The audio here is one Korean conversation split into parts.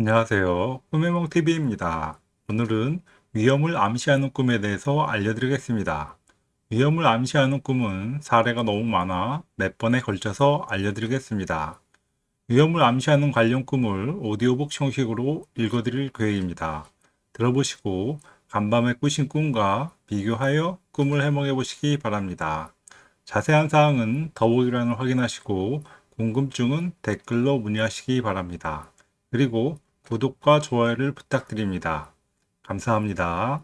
안녕하세요. 꿈해몽TV입니다. 오늘은 위험을 암시하는 꿈에 대해서 알려드리겠습니다. 위험을 암시하는 꿈은 사례가 너무 많아 몇 번에 걸쳐서 알려드리겠습니다. 위험을 암시하는 관련 꿈을 오디오북 형식으로 읽어드릴 계획입니다. 들어보시고 간밤에 꾸신 꿈과 비교하여 꿈을 해몽해 보시기 바랍니다. 자세한 사항은 더보기란을 확인하시고 궁금증은 댓글로 문의하시기 바랍니다. 그리고 구독과 좋아요를 부탁드립니다. 감사합니다.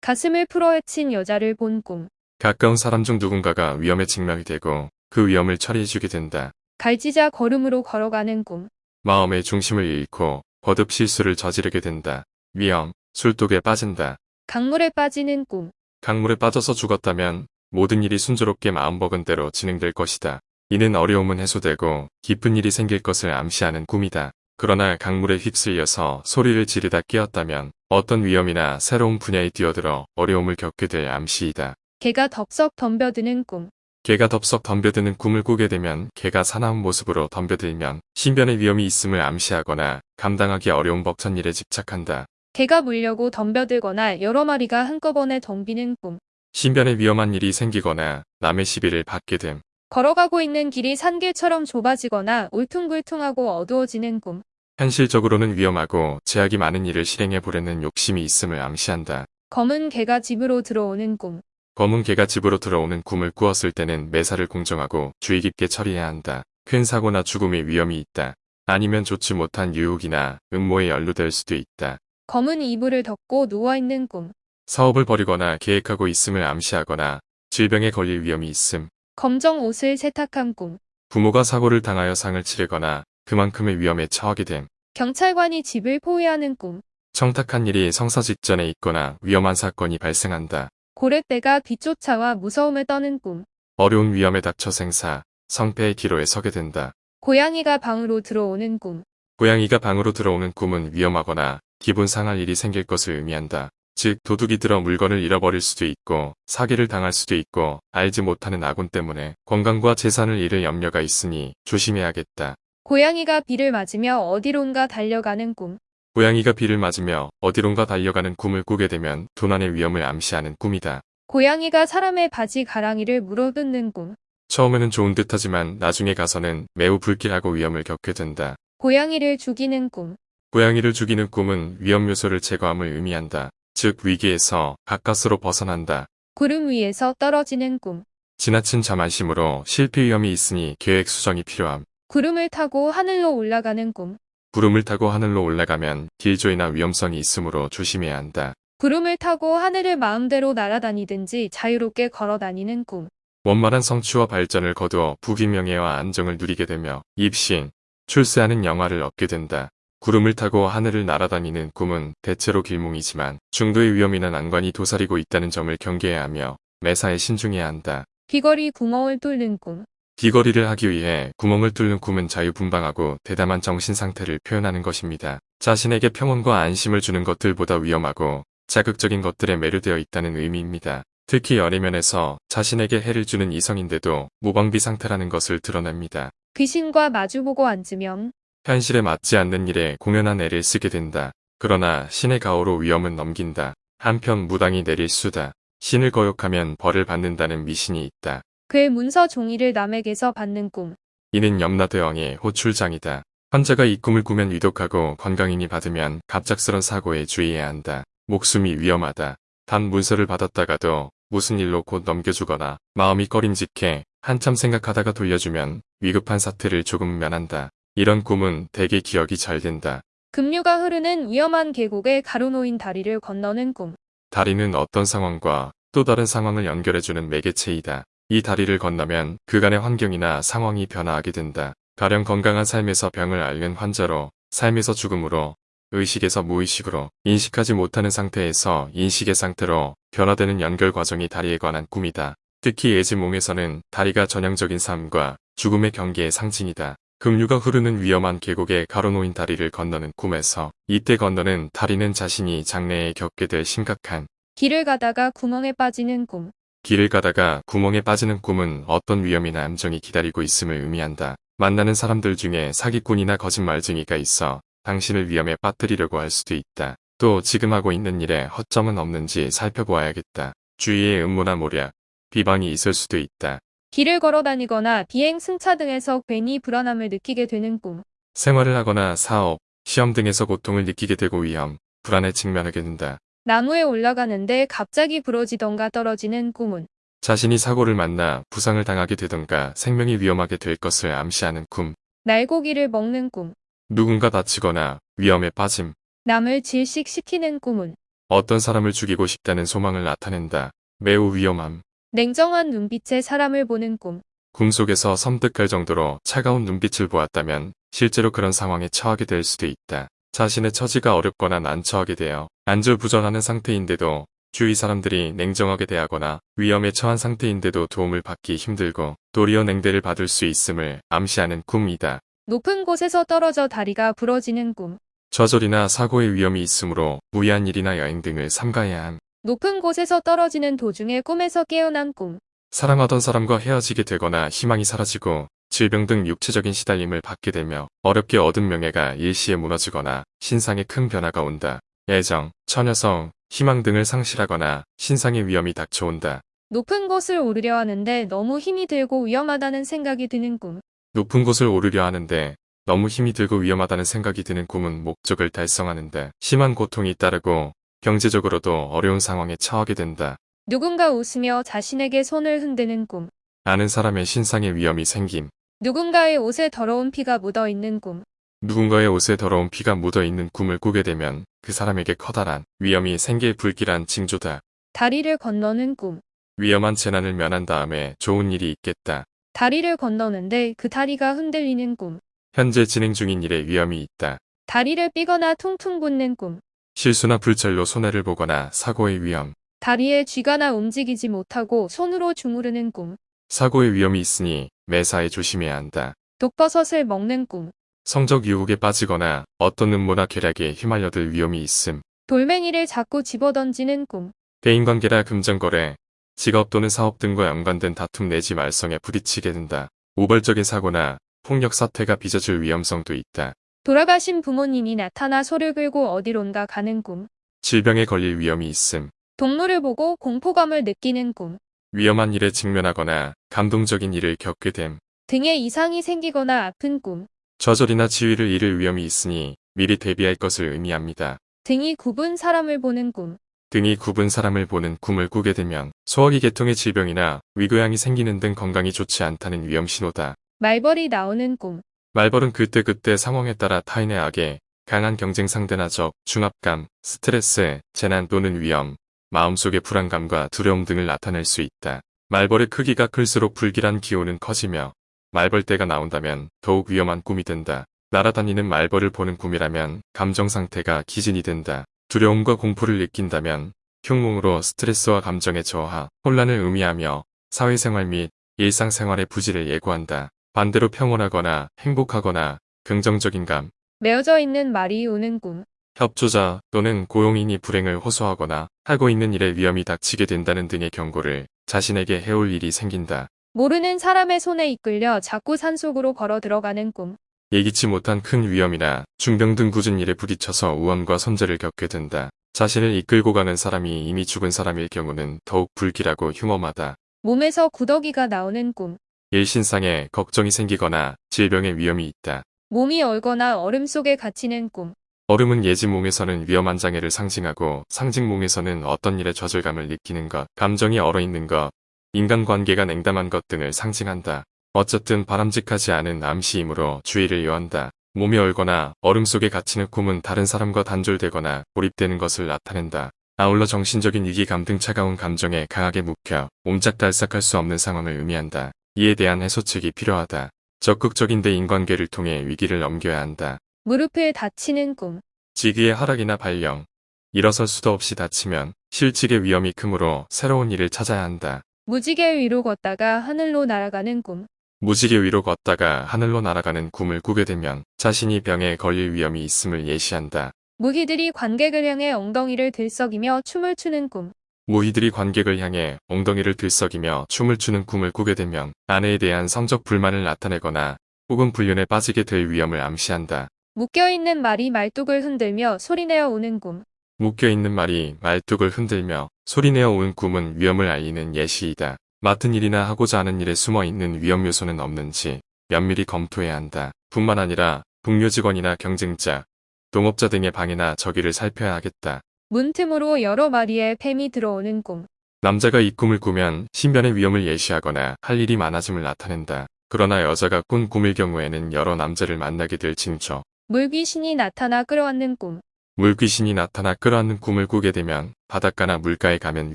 가슴을 풀어헤친 여자를 본 꿈. 가까운 사람 중 누군가가 위험에 직면이 되고 그 위험을 처리해주게 된다. 갈지자 걸음으로 걸어가는 꿈. 마음의 중심을 잃고 거듭 실수를 저지르게 된다. 위험, 술독에 빠진다. 강물에 빠지는 꿈. 강물에 빠져서 죽었다면 모든 일이 순조롭게 마음먹은 대로 진행될 것이다. 이는 어려움은 해소되고 깊은 일이 생길 것을 암시하는 꿈이다. 그러나 강물에 휩쓸려서 소리를 지르다 깨었다면 어떤 위험이나 새로운 분야에 뛰어들어 어려움을 겪게 될 암시이다. 개가 덥석 덤벼드는 꿈. 개가 덥석 덤벼드는 꿈을 꾸게 되면 개가 사나운 모습으로 덤벼들면 신변의 위험이 있음을 암시하거나 감당하기 어려운 벅찬 일에 집착한다. 개가 물려고 덤벼들거나 여러 마리가 한꺼번에 덤비는 꿈. 신변에 위험한 일이 생기거나 남의 시비를 받게 됨. 걸어가고 있는 길이 산길처럼 좁아지거나 울퉁불퉁하고 어두워지는 꿈. 현실적으로는 위험하고 제약이 많은 일을 실행해 보려는 욕심이 있음을 암시한다. 검은 개가 집으로 들어오는 꿈. 검은 개가 집으로 들어오는 꿈을 꾸었을 때는 매사를 공정하고 주의 깊게 처리해야 한다. 큰 사고나 죽음의 위험이 있다. 아니면 좋지 못한 유혹이나 음모에 연루될 수도 있다. 검은 이불을 덮고 누워있는 꿈. 사업을 벌이거나 계획하고 있음을 암시하거나 질병에 걸릴 위험이 있음. 검정 옷을 세탁한 꿈. 부모가 사고를 당하여 상을 치르거나 그만큼의 위험에 처하게 됨. 경찰관이 집을 포위하는 꿈. 청탁한 일이 성사 직전에 있거나 위험한 사건이 발생한다. 고래떼가 뒤쫓아와 무서움을 떠는 꿈. 어려운 위험에 닥쳐 생사, 성패의 기로에 서게 된다. 고양이가 방으로 들어오는 꿈. 고양이가 방으로 들어오는 꿈은 위험하거나 기분 상할 일이 생길 것을 의미한다. 즉 도둑이 들어 물건을 잃어버릴 수도 있고 사기를 당할 수도 있고 알지 못하는 아군 때문에 건강과 재산을 잃을 염려가 있으니 조심해야겠다. 고양이가 비를 맞으며 어디론가 달려가는 꿈. 고양이가 비를 맞으며 어디론가 달려가는 꿈을 꾸게 되면 도난의 위험을 암시하는 꿈이다. 고양이가 사람의 바지 가랑이를 물어뜯는 꿈. 처음에는 좋은 듯하지만 나중에 가서는 매우 불길하고 위험을 겪게 된다. 고양이를 죽이는 꿈. 고양이를 죽이는 꿈은 위험 요소를 제거함을 의미한다. 즉 위기에서 가까스로 벗어난다. 구름 위에서 떨어지는 꿈. 지나친 자만심으로 실패 위험이 있으니 계획 수정이 필요함. 구름을 타고 하늘로 올라가는 꿈. 구름을 타고 하늘로 올라가면 길조이나 위험성이 있으므로 조심해야 한다. 구름을 타고 하늘을 마음대로 날아다니든지 자유롭게 걸어 다니는 꿈. 원만한 성취와 발전을 거두어 부귀명예와 안정을 누리게 되며 입신, 출세하는 영화를 얻게 된다. 구름을 타고 하늘을 날아다니는 꿈은 대체로 길몽이지만 중도의 위험이나 난관이 도사리고 있다는 점을 경계해야 하며 매사에 신중해야 한다. 귀걸이 구멍을 뚫는 꿈. 귀걸이를 하기 위해 구멍을 뚫는 꿈은 자유분방하고 대담한 정신 상태를 표현하는 것입니다. 자신에게 평온과 안심을 주는 것들보다 위험하고 자극적인 것들에 매료되어 있다는 의미입니다. 특히 연애면에서 자신에게 해를 주는 이성인데도 무방비 상태라는 것을 드러냅니다. 귀신과 마주보고 앉으면 현실에 맞지 않는 일에 공연한 애를 쓰게 된다. 그러나 신의 가호로 위험은 넘긴다. 한편 무당이 내릴 수다. 신을 거역하면 벌을 받는다는 미신이 있다. 괴 문서 종이를 남에게서 받는 꿈. 이는 염라대왕의 호출장이다. 환자가 이 꿈을 꾸면 위독하고 건강인이 받으면 갑작스런 사고에 주의해야 한다. 목숨이 위험하다. 단 문서를 받았다가도 무슨 일로 곧 넘겨주거나 마음이 꺼림직해 한참 생각하다가 돌려주면 위급한 사태를 조금 면한다. 이런 꿈은 대개 기억이 잘 된다. 급류가 흐르는 위험한 계곡에 가로놓인 다리를 건너는 꿈. 다리는 어떤 상황과 또 다른 상황을 연결해주는 매개체이다. 이 다리를 건너면 그간의 환경이나 상황이 변화하게 된다. 가령 건강한 삶에서 병을 앓는 환자로, 삶에서 죽음으로, 의식에서 무의식으로, 인식하지 못하는 상태에서 인식의 상태로 변화되는 연결 과정이 다리에 관한 꿈이다. 특히 예지몽에서는 다리가 전형적인 삶과 죽음의 경계의 상징이다. 급류가 흐르는 위험한 계곡에 가로놓인 다리를 건너는 꿈에서 이때 건너는 다리는 자신이 장래에 겪게 될 심각한 길을 가다가 구멍에 빠지는 꿈. 길을 가다가 구멍에 빠지는 꿈은 어떤 위험이나 암정이 기다리고 있음을 의미한다. 만나는 사람들 중에 사기꾼이나 거짓말쟁이가 있어 당신을 위험에 빠뜨리려고 할 수도 있다. 또 지금 하고 있는 일에 허점은 없는지 살펴보아야겠다. 주위에 음모나 모략, 비방이 있을 수도 있다. 길을 걸어 다니거나 비행 승차 등에서 괜히 불안함을 느끼게 되는 꿈. 생활을 하거나 사업, 시험 등에서 고통을 느끼게 되고 위험, 불안에 직면하게 된다. 나무에 올라가는데 갑자기 부러지던가 떨어지는 꿈은 자신이 사고를 만나 부상을 당하게 되던가 생명이 위험하게 될 것을 암시하는 꿈, 날고기를 먹는 꿈. 누군가 다치거나 위험에 빠짐, 남을 질식시키는 꿈은 어떤 사람을 죽이고 싶다는 소망을 나타낸다. 매우 위험함. 냉정한 눈빛에 사람을 보는 꿈. 꿈속에서 섬뜩할 정도로 차가운 눈빛을 보았다면 실제로 그런 상황에 처하게 될 수도 있다. 자신의 처지가 어렵거나 난처하게 되어 안절부절하는 상태인데도 주위 사람들이 냉정하게 대하거나 위험에 처한 상태인데도 도움을 받기 힘들고 도리어 냉대를 받을 수 있음을 암시하는 꿈이다. 높은 곳에서 떨어져 다리가 부러지는 꿈. 저절이나 사고의 위험이 있으므로 무리한 일이나 여행 등을 삼가야 함. 높은 곳에서 떨어지는 도중에 꿈에서 깨어난 꿈. 사랑하던 사람과 헤어지게 되거나 희망이 사라지고 질병 등 육체적인 시달림을 받게 되며 어렵게 얻은 명예가 일시에 무너지거나 신상에 큰 변화가 온다. 애정, 처녀성, 희망 등을 상실하거나 신상의 위험이 닥쳐온다. 높은 곳을 오르려 하는데 너무 힘이 들고 위험하다는 생각이 드는 꿈. 높은 곳을 오르려 하는데 너무 힘이 들고 위험하다는 생각이 드는 꿈은 목적을 달성하는데 심한 고통이 따르고 경제적으로도 어려운 상황에 처하게 된다. 누군가 웃으며 자신에게 손을 흔드는 꿈. 아는 사람의 신상의 위험이 생김. 누군가의 옷에 더러운 피가 묻어 있는 꿈. 누군가의 옷에 더러운 피가 묻어 있는 꿈을 꾸게 되면 그 사람에게 커다란 위험이 생길 불길한 징조다. 다리를 건너는 꿈. 위험한 재난을 면한 다음에 좋은 일이 있겠다. 다리를 건너는데 그 다리가 흔들리는 꿈. 현재 진행 중인 일에 위험이 있다. 다리를 삐거나 퉁퉁 붓는 꿈. 실수나 불찰로 손해를 보거나 사고의 위험. 다리에 쥐가 나 움직이지 못하고 손으로 주무르는 꿈. 사고의 위험이 있으니 매사에 조심해야 한다. 독버섯을 먹는 꿈. 성적 유혹에 빠지거나 어떤 음모나 계략에 휘말려들 위험이 있음. 돌멩이를 자꾸 집어던지는 꿈. 대인관계나 금전거래, 직업 또는 사업 등과 연관된 다툼 내지 말썽에 부딪히게 된다. 우발적인 사고나 폭력 사태가 빚어질 위험성도 있다. 돌아가신 부모님이 나타나 소를 끌고 어디론가 가는 꿈. 질병에 걸릴 위험이 있음. 동물을 보고 공포감을 느끼는 꿈. 위험한 일에 직면하거나 감동적인 일을 겪게 됨. 등에 이상이 생기거나 아픈 꿈. 저절이나 지위를 잃을 위험이 있으니 미리 대비할 것을 의미합니다. 등이 굽은 사람을 보는 꿈. 등이 굽은 사람을 보는 꿈을 꾸게 되면 소화기 계통의 질병이나 위궤양이 생기는 등 건강이 좋지 않다는 위험 신호다. 말벌이 나오는 꿈. 말벌은 그때그때 상황에 따라 타인의 악에 강한 경쟁 상대나 적, 중압감, 스트레스, 재난 또는 위험, 마음속의 불안감과 두려움 등을 나타낼 수 있다. 말벌의 크기가 클수록 불길한 기온은 커지며 말벌떼가 나온다면 더욱 위험한 꿈이 된다. 날아다니는 말벌을 보는 꿈이라면 감정 상태가 기진이 된다. 두려움과 공포를 느낀다면 흉몽으로 스트레스와 감정의 저하, 혼란을 의미하며 사회생활 및 일상생활의 부지를 예고한다. 반대로 평온하거나 행복하거나 긍정적인 감, 메어져 있는 말이 우는 꿈. 협조자 또는 고용인이 불행을 호소하거나 하고 있는 일에 위험이 닥치게 된다는 등의 경고를 자신에게 해올 일이 생긴다. 모르는 사람의 손에 이끌려 자꾸 산속으로 걸어 들어가는 꿈. 예기치 못한 큰 위험이나 중병 등 굳은 일에 부딪혀서 우환과 손재를 겪게 된다. 자신을 이끌고 가는 사람이 이미 죽은 사람일 경우는 더욱 불길하고 흉엄하다. 몸에서 구더기가 나오는 꿈. 일신상에 걱정이 생기거나 질병의 위험이 있다. 몸이 얼거나 얼음 속에 갇히는 꿈. 얼음은 예지몽에서는 위험한 장애를 상징하고 상징몽에서는 어떤 일에 좌절감을 느끼는 것, 감정이 얼어있는 것, 인간관계가 냉담한 것 등을 상징한다. 어쨌든 바람직하지 않은 암시이므로 주의를 요한다. 몸이 얼거나 얼음 속에 갇히는 꿈은 다른 사람과 단절되거나 고립되는 것을 나타낸다. 아울러 정신적인 위기감 등 차가운 감정에 강하게 묵혀 옴짝달싹할 수 없는 상황을 의미한다. 이에 대한 해소책이 필요하다. 적극적인 대인관계를 통해 위기를 넘겨야 한다. 무릎을 다치는 꿈. 지기의 하락이나 발령, 일어설 수도 없이 다치면 실직의 위험이 크므로 새로운 일을 찾아야 한다. 무지개 위로 걷다가 하늘로 날아가는 꿈. 무지개 위로 걷다가 하늘로 날아가는 꿈을 꾸게 되면 자신이 병에 걸릴 위험이 있음을 예시한다. 무기들이 관객을 향해 엉덩이를 들썩이며 춤을 추는 꿈. 무희들이 관객을 향해 엉덩이를 들썩이며 춤을 추는 꿈을 꾸게 되면 아내에 대한 성적 불만을 나타내거나 혹은 불륜에 빠지게 될 위험을 암시한다. 묶여있는 말이 말뚝을 흔들며 소리내어 오는 꿈. 묶여있는 말이 말뚝을 흔들며 소리내어 온 꿈은 위험을 알리는 예시이다. 맡은 일이나 하고자 하는 일에 숨어있는 위험 요소는 없는지 면밀히 검토해야 한다. 뿐만 아니라 동료 직원이나 경쟁자, 동업자 등의 방해나 적의를 살펴야 하겠다. 문틈으로 여러 마리의 뱀이 들어오는 꿈. 남자가 이 꿈을 꾸면 신변의 위험을 예시하거나 할 일이 많아짐을 나타낸다. 그러나 여자가 꾼 꿈일 경우에는 여러 남자를 만나게 될 징조. 물귀신이 나타나 끌어안는 꿈. 물귀신이 나타나 끌어안는 꿈을 꾸게 되면 바닷가나 물가에 가면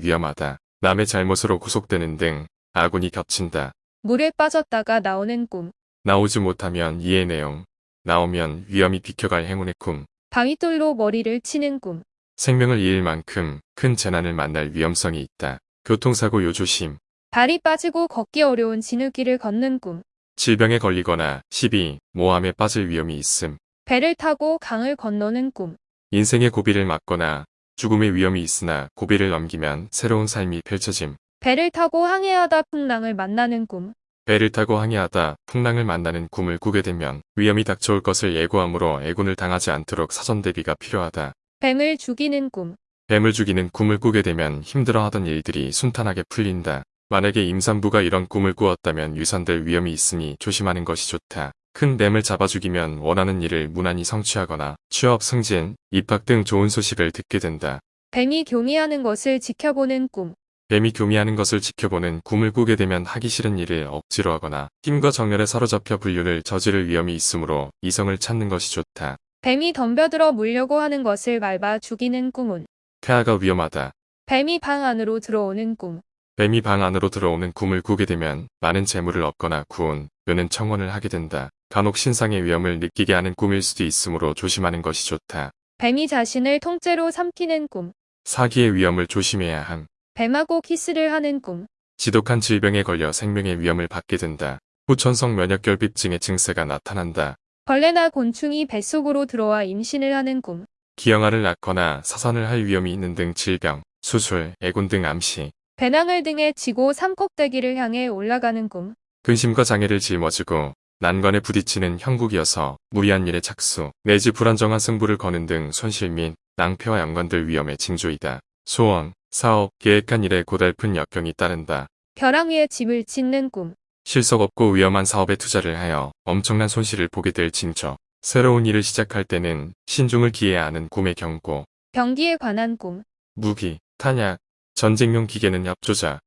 위험하다. 남의 잘못으로 구속되는 등 아군이 겹친다. 물에 빠졌다가 나오는 꿈. 나오지 못하면 이해 내용. 나오면 위험이 비켜갈 행운의 꿈. 바위돌로 머리를 치는 꿈. 생명을 잃을 만큼 큰 재난을 만날 위험성이 있다. 교통사고 요조심. 발이 빠지고 걷기 어려운 진흙길을 걷는 꿈. 질병에 걸리거나 시비, 모함에 빠질 위험이 있음. 배를 타고 강을 건너는 꿈. 인생의 고비를 맞거나 죽음의 위험이 있으나 고비를 넘기면 새로운 삶이 펼쳐짐. 배를 타고 항해하다 풍랑을 만나는 꿈. 배를 타고 항해하다 풍랑을 만나는 꿈을 꾸게 되면 위험이 닥쳐올 것을 예고함으로 애군을 당하지 않도록 사전 대비가 필요하다. 뱀을 죽이는 꿈. 뱀을 죽이는 꿈을 꾸게 되면 힘들어하던 일들이 순탄하게 풀린다. 만약에 임산부가 이런 꿈을 꾸었다면 유산될 위험이 있으니 조심하는 것이 좋다. 큰 뱀을 잡아 죽이면 원하는 일을 무난히 성취하거나 취업 승진, 입학 등 좋은 소식을 듣게 된다. 뱀이 교미하는 것을 지켜보는 꿈. 뱀이 교미하는 것을 지켜보는 꿈을 꾸게 되면 하기 싫은 일을 억지로 하거나 힘과 정열에 사로잡혀 불륜을 저지를 위험이 있으므로 이성을 찾는 것이 좋다. 뱀이 덤벼들어 물려고 하는 것을 밟아 죽이는 꿈은. 폐하가 위험하다. 뱀이 방 안으로 들어오는 꿈. 뱀이 방 안으로 들어오는 꿈을 꾸게 되면 많은 재물을 얻거나 구원, 묘는 청원을 하게 된다. 간혹 신상의 위험을 느끼게 하는 꿈일 수도 있으므로 조심하는 것이 좋다. 뱀이 자신을 통째로 삼키는 꿈. 사기의 위험을 조심해야 함. 뱀하고 키스를 하는 꿈. 지독한 질병에 걸려 생명의 위험을 받게 된다. 후천성 면역결핍증의 증세가 나타난다. 벌레나 곤충이 뱃속으로 들어와 임신을 하는 꿈. 기형아를 낳거나 사산을 할 위험이 있는 등 질병, 수술, 애군 등 암시, 배낭을 등에 지고 삼꼭대기를 향해 올라가는 꿈. 근심과 장애를 짊어지고 난관에 부딪히는 형국이어서 무리한 일에 착수, 내지 불안정한 승부를 거는 등 손실 및 낭패와 연관될 위험의 징조이다. 소원, 사업, 계획한 일에 고달픈 역경이 따른다. 벼랑 위에 집을 짓는 꿈. 실속 없고 위험한 사업에 투자를 하여 엄청난 손실을 보게 될 징조. 새로운 일을 시작할 때는 신중을 기해야 하는 꿈의 경고. 병기에 관한 꿈. 무기, 탄약, 전쟁용 기계는 협조자,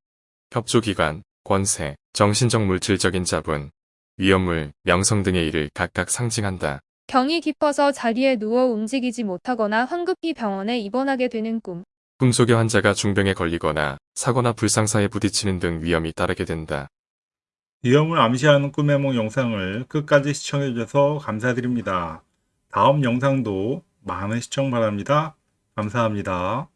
협조기관, 권세, 정신적 물질적인 자본, 위험물, 명성 등의 일을 각각 상징한다. 경이 깊어서 자리에 누워 움직이지 못하거나 황급히 병원에 입원하게 되는 꿈. 꿈속의 환자가 중병에 걸리거나 사고나 불상사에 부딪히는 등 위험이 따르게 된다. 위험을 암시하는 꿈의梦 영상을 끝까지 시청해주셔서 감사드립니다. 다음 영상도 많은 시청 바랍니다. 감사합니다.